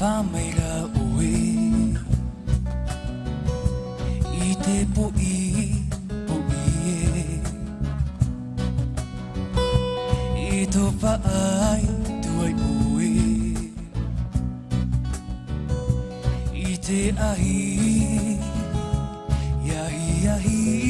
Famera itopaay tuay uwi Ite ahi Yahi yahi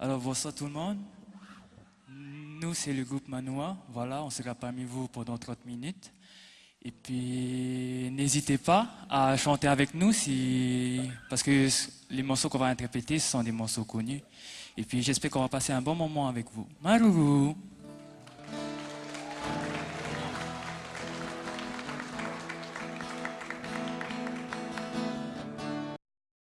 Alors bonsoir tout le monde. Nous, c'est le groupe Manoa. Voilà, on sera parmi vous pendant 30 minutes. Et puis, n'hésitez pas à chanter avec nous parce que les morceaux qu'on va interpréter, sont des morceaux connus. Et puis, j'espère qu'on va passer un bon moment avec vous. Maruru